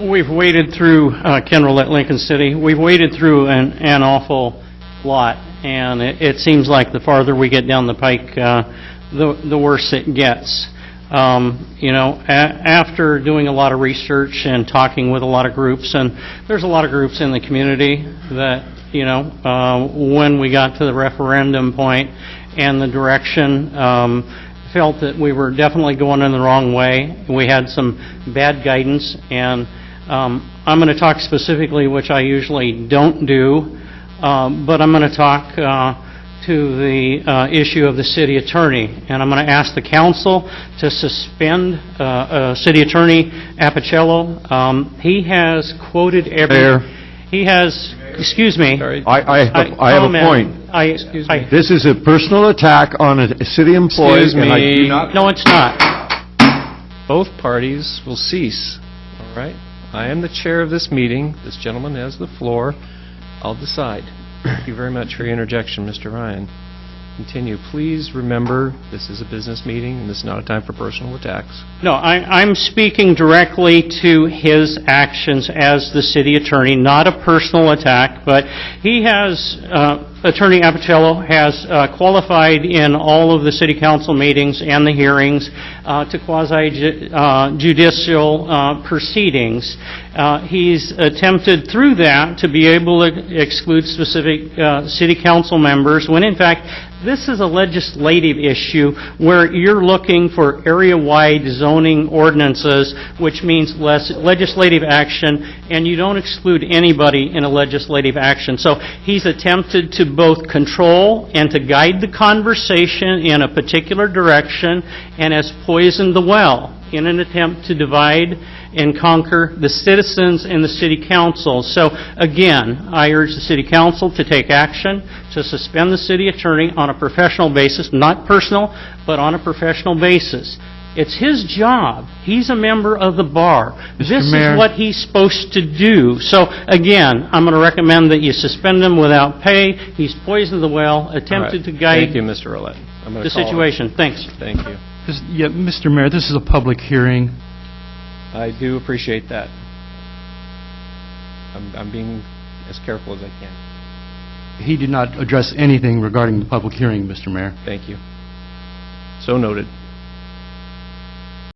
we've waded through, uh, Ken Roulette, Lincoln City, we've waded through an, an awful lot, and it, it seems like the farther we get down the pike, uh, the, the worse it gets. Um, you know, after doing a lot of research and talking with a lot of groups, and there's a lot of groups in the community that, you know, uh, when we got to the referendum point and the direction, um, felt that we were definitely going in the wrong way. We had some bad guidance, and um, I'm going to talk specifically, which I usually don't do, um, but I'm going to talk uh, to the uh, issue of the city attorney, and I'm going to ask the council to suspend uh, uh, City Attorney Apicello. Um, He has quoted every... Mayor. He has, excuse me. I, I, have- I have a comment. point. I, I, This is a personal attack on a a city employee, Excuse and I do me. not... no, it's not. Both parties will cease, all right? I am the chair of this meeting. This gentleman has the floor. I'll decide. Thank you very much for your interjection, Mr. Ryan. Continue. Please remember, this is a business meeting, and this is not a time for personal attacks. No, I, I'm speaking directly to his actions as the city attorney, not a personal attack, but he has, uh, Attorney Apicello has uh, qualified in all of the city council meetings and the hearings uh, to quasi uh, judicial uh, proceedings. Uh, He's attempted through that to be able to exclude specific city council members, when in fact, this is a legislative issue where you're looking for area-wide zoning ordinances, which means less legislative action, and you don't exclude anybody in a legislative action. So he's attempted to both control and to guide the conversation in a particular direction, and has poisoned the well in an attempt to divide and conquer the citizens and the city council. So again, I urge the city council to take action, to suspend the city attorney on a professional basis, not personal, but on a professional basis. It's his job. He's a member of the bar. This is what he's supposed to do. So again, I'm going to recommend that you suspend him without pay. He's poisoned the well, attempted to guide Thank you, Mr. Roulette. I'm gonna the call- situation. Thanks. Thank you. This- Yeah, Mr. Mayor, this is a public hearing. I do appreciate that. I'm, I'm being as careful as I can. He did not address anything regarding the public hearing, Mr. Mayor. Thank you. So noted.